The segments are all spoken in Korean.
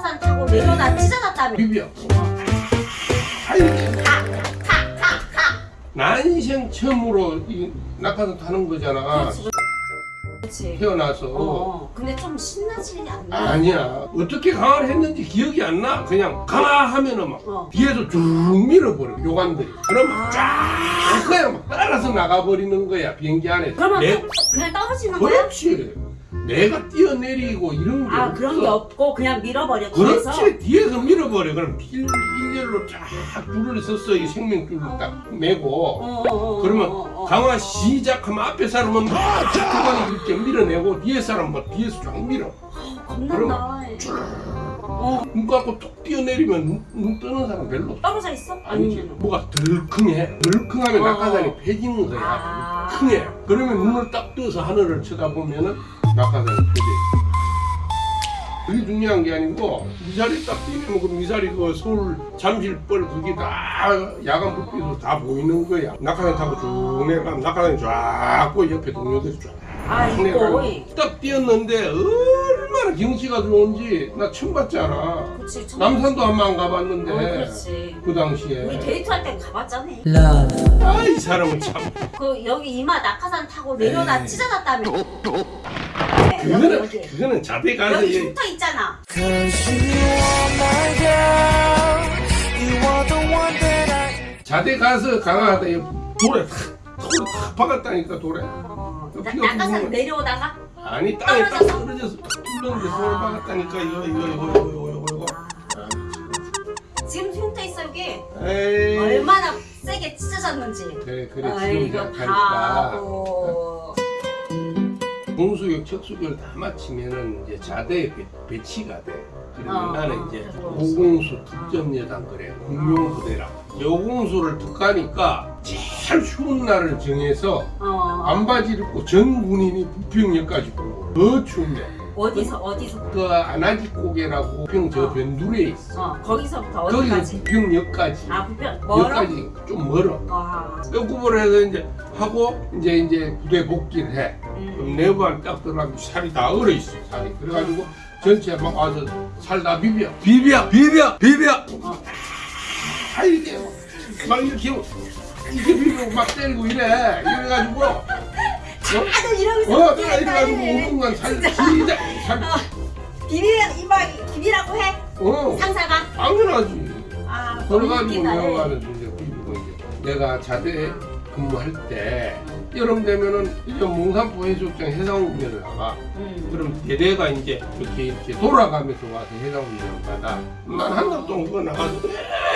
낙하산 타고 내려다 찢어졌다며 비벼. 아이고. 가가가가 나 인생 처음으로 이 낙하산 타는 거잖아. 그렇지 그렇지 태어나서. 어, 어 근데 좀 신나지 않나? 아니야. 어떻게 강화를 했는지 기억이 안 나. 그냥 강화 하면은 막 어. 뒤에서 쭉 밀어버려. 요관들이. 그러면 아. 쫙 그냥 막 따라서 나가버리는 거야. 비행기 안에서. 그러면 내- 또 그냥 떨어지는 거야? 그렇지. 내가 뛰어내리고 이런 게 아 없어. 그런 게 없고 그냥 밀어버려 뒤에서? 그렇지. 뒤에서 밀어버려. 그럼 일, 일렬로 쫙 줄을 서서 이 생명줄을 딱 메고. 어, 어, 어, 그러면 어, 어. 강화 시작하면 앞에 사람은 막 그거는 이렇게 밀어내고 뒤에 사람은 막 뒤에서 쫙 밀어. 겁난다. 어. 눈 감고 툭 뛰어내리면 눈, 눈 뜨는 사람 별로 없어. 떨어져 있어? 아니지. 아니면 뭐가 덜컹해. 덜컹하면 어. 낙하산이 패지는 거야. 아. 킁해. 그러면 눈을 딱 떠서 하늘을 쳐다보면은 낙하산이 패지 그게 중요한 게 아니고 미사리 딱 뛰면 그 미사리 그 서울 잠실벌 그게 다 야간 불빛으로 다 보이는 거야. 낙하산 타고 쭉 내려가면 낙하산이 쫙고 옆에 동료들이 쫙. 아 이거 내려가면 딱 뛰었는데 얼마나 경치가 좋은지 나 처음 봤잖아. 그치 참- 남산도 한 번안 어, 가봤는데 그렇지. 그 당시에. 우리 데이트할 때 가봤잖아. 아이 사람은 참. 그 여기 이마 낙하산 타고 내려다. 찢어졌다며. 네, 여기 그거는 그거는 자대 가서 여기 얘- 붙어 있잖아. 자대 가서 강화하다. 이 돌에 탁 돌에 탁 박았다니까 돌에. 어, 낙하산 내려오다가 아니 땅에 딱 떨어져서? 딱 뚫렸는데 아. 손을 박았다니까. 이거 이거 이거 이거 이거 이거 이거 지금 흉터 있어 여기? 에이. 얼마나 세게 찢어졌는지. 그래 그래. 아, 지금 이거 다 공수교육 척수교육 다 마치면은 이제 자대에 배, 배치가 돼. 그러면 어, 나는 어, 이제. 고공수 특전여단 그래 공룡부대라 여공수를 특가니까 제일 쉬운 날을 정해서 어, 반바지를 입고 전 군인이 부평역까지 오고 더 추운데. 어디서 어디서? 그 아나지고개라고 부평 저 변두리에 있어. 어 거기서부터 거기서 어디까지? 부평역까지. 아 부평 멀어? 여기까지 좀 멀어. 와 연구를 해서 이제 하고 이제 이제 부대 복귀를 해 내부안 딱 들어가면 살이 다 얼어 있어 살이. 그래가지고 전체 막 와서 살 다 비벼. 비벼 비벼 비벼! 어. 아 이렇게 막 이렇게 이렇게 비비고 막 때리고 이래. 이래가지고. 어? 다들 이러고 어, 있어. 내가 이래가지고 5분간 살 시작 살 비밀 이마 비밀라고 해? 어, 상사가? 당연하지. 아 그래가지고 웃기다 내가는 이제 비비고 이제 내가 자대 근무할 때 여름 되면은 이제 몽산포 해수욕장 해상훈련을 나가 음. 그럼 대대가 이제 이렇게 이렇게 돌아가면서 와서 해상훈련을 받아 난 한달 동안 그거 나가서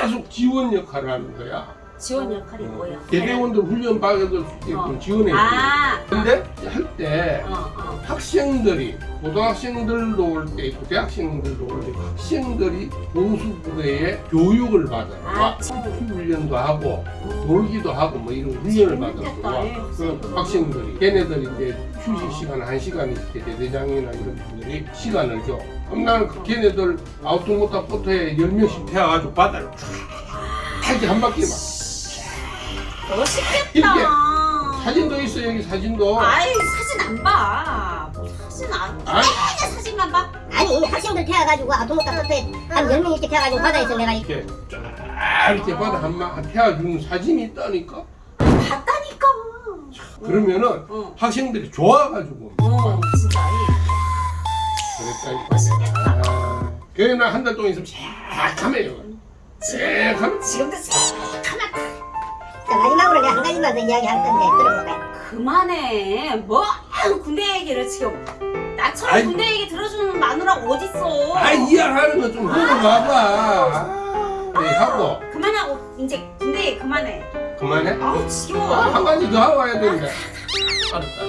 계속 지원 역할을 하는 거야 지원 역할이 뭐야 대대원들 훈련 있게끔 어. 지원해 줘아 근데 할때 어, 어. 학생들이 고등학생들도 올 때 있고 대학생들도 올 때 학생들이 공수부대에 교육을 받아요. 아, 막 훈련도 하고 놀기도 하고 뭐 이런 훈련을 와. 예, 그. 학생들이 걔네들이 이제 휴식 시간 한 시간 이렇게 대대장이나 이런 분들이 시간을 줘. 그럼 나는 그 걔네들 아우토모타 포트에 열 명씩 태워가지고 바다를 쫙 이렇게 한 바퀴 막 멋있겠다 이렇게 사진도 있어 여기 사진도. 아이 사진 안봐 사진 안 아니. 맨날 사진만 봐 아니 학생들 태워가지고 아토모카 포트에 한 10명 이렇게 태워가지고 바다에서 내가 이렇게 이렇게 쫙 이렇게 바다 한마 태워주는 사진이 있다니까. 봤다니까 그러면은 어. 학생들이 좋아가지고 어 진짜 그랬다니까. 그래 나한 달 동안 있으면 새카매요. 새카매. 지금도 새카맣다 자, 마지막으로 내 가한 가지만 더 이야기할 건데 들어볼까요? 그만해 뭐 군대 얘기를 지금 나처럼 아이. 군대 얘기 들어주는 마누라가 어딨어 아 이해하는 거좀 물어봐봐. 아, 네, 하고 그만하고 이제 군대 얘기 그만해 그만해. 아우 지겨워 한 가지 더 하고 와야 되는데.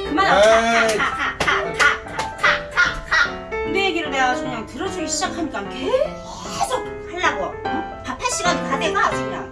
그만하고. 가가가가가가가 군대 얘기를 내가 아주 그냥 들어주기 시작하니까 계속 하려고 응? 밥할 시간도 다 돼가 아주 그냥